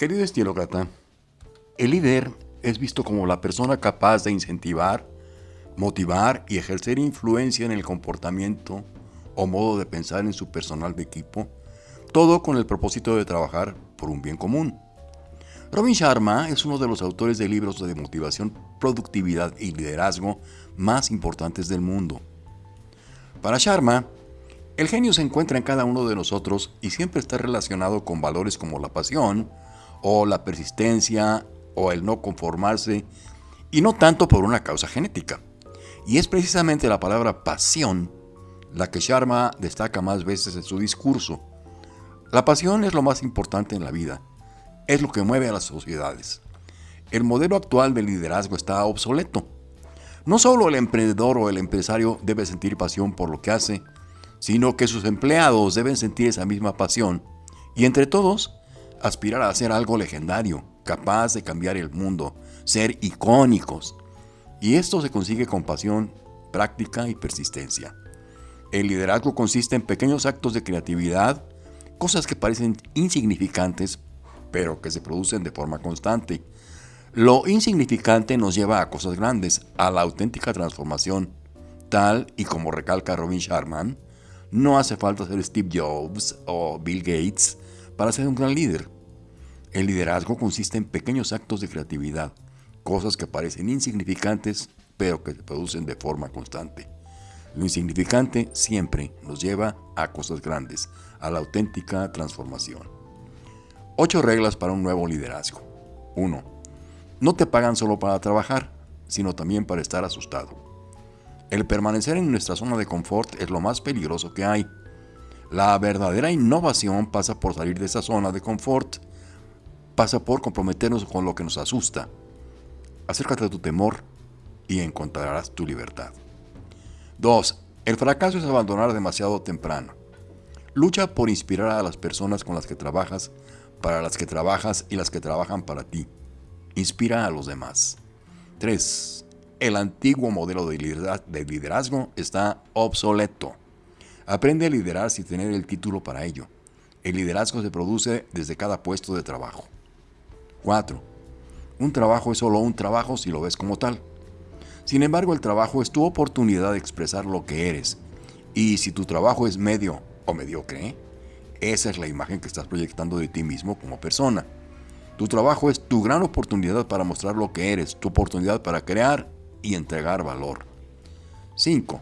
Querido estilócrata, el líder es visto como la persona capaz de incentivar, motivar y ejercer influencia en el comportamiento o modo de pensar en su personal de equipo, todo con el propósito de trabajar por un bien común. Robin Sharma es uno de los autores de libros de motivación, productividad y liderazgo más importantes del mundo. Para Sharma, el genio se encuentra en cada uno de nosotros y siempre está relacionado con valores como la pasión, o la persistencia, o el no conformarse, y no tanto por una causa genética. Y es precisamente la palabra pasión la que Sharma destaca más veces en su discurso. La pasión es lo más importante en la vida, es lo que mueve a las sociedades. El modelo actual de liderazgo está obsoleto. No solo el emprendedor o el empresario debe sentir pasión por lo que hace, sino que sus empleados deben sentir esa misma pasión y entre todos aspirar a hacer algo legendario, capaz de cambiar el mundo, ser icónicos. Y esto se consigue con pasión, práctica y persistencia. El liderazgo consiste en pequeños actos de creatividad, cosas que parecen insignificantes, pero que se producen de forma constante. Lo insignificante nos lleva a cosas grandes, a la auténtica transformación. Tal y como recalca Robin Sharman, no hace falta ser Steve Jobs o Bill Gates para ser un gran líder. El liderazgo consiste en pequeños actos de creatividad, cosas que parecen insignificantes, pero que se producen de forma constante. Lo insignificante siempre nos lleva a cosas grandes, a la auténtica transformación. Ocho reglas para un nuevo liderazgo. 1. No te pagan solo para trabajar, sino también para estar asustado. El permanecer en nuestra zona de confort es lo más peligroso que hay. La verdadera innovación pasa por salir de esa zona de confort, pasa por comprometernos con lo que nos asusta. Acércate a tu temor y encontrarás tu libertad. 2. El fracaso es abandonar demasiado temprano. Lucha por inspirar a las personas con las que trabajas, para las que trabajas y las que trabajan para ti. Inspira a los demás. 3. El antiguo modelo de liderazgo está obsoleto. Aprende a liderar sin tener el título para ello. El liderazgo se produce desde cada puesto de trabajo. 4. Un trabajo es solo un trabajo si lo ves como tal. Sin embargo, el trabajo es tu oportunidad de expresar lo que eres. Y si tu trabajo es medio o mediocre, esa es la imagen que estás proyectando de ti mismo como persona. Tu trabajo es tu gran oportunidad para mostrar lo que eres, tu oportunidad para crear y entregar valor. 5.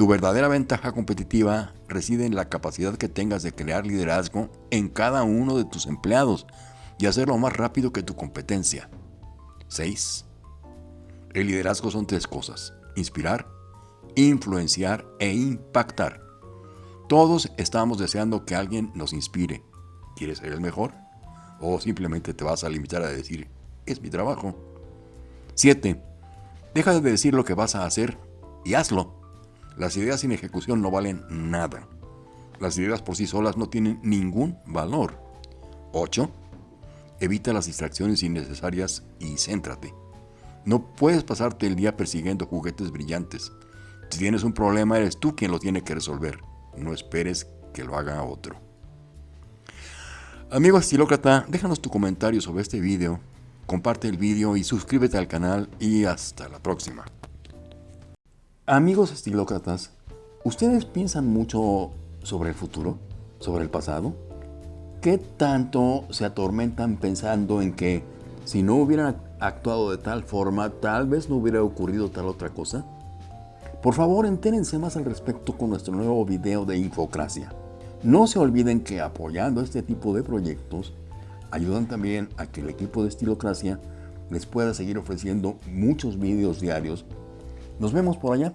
Tu verdadera ventaja competitiva reside en la capacidad que tengas de crear liderazgo en cada uno de tus empleados y hacerlo más rápido que tu competencia. 6. El liderazgo son tres cosas, inspirar, influenciar e impactar. Todos estamos deseando que alguien nos inspire. ¿Quieres ser el mejor? ¿O simplemente te vas a limitar a decir, es mi trabajo? 7. Deja de decir lo que vas a hacer y hazlo. Las ideas sin ejecución no valen nada. Las ideas por sí solas no tienen ningún valor. 8. Evita las distracciones innecesarias y céntrate. No puedes pasarte el día persiguiendo juguetes brillantes. Si tienes un problema, eres tú quien lo tiene que resolver. No esperes que lo haga otro. Amigo estilócrata, déjanos tu comentario sobre este video, comparte el video y suscríbete al canal y hasta la próxima. Amigos estilócratas, ¿ustedes piensan mucho sobre el futuro? ¿Sobre el pasado? ¿Qué tanto se atormentan pensando en que si no hubieran actuado de tal forma, tal vez no hubiera ocurrido tal otra cosa? Por favor, entérense más al respecto con nuestro nuevo video de Infocracia. No se olviden que apoyando este tipo de proyectos, ayudan también a que el equipo de Estilocracia les pueda seguir ofreciendo muchos videos diarios. Nos vemos por allá.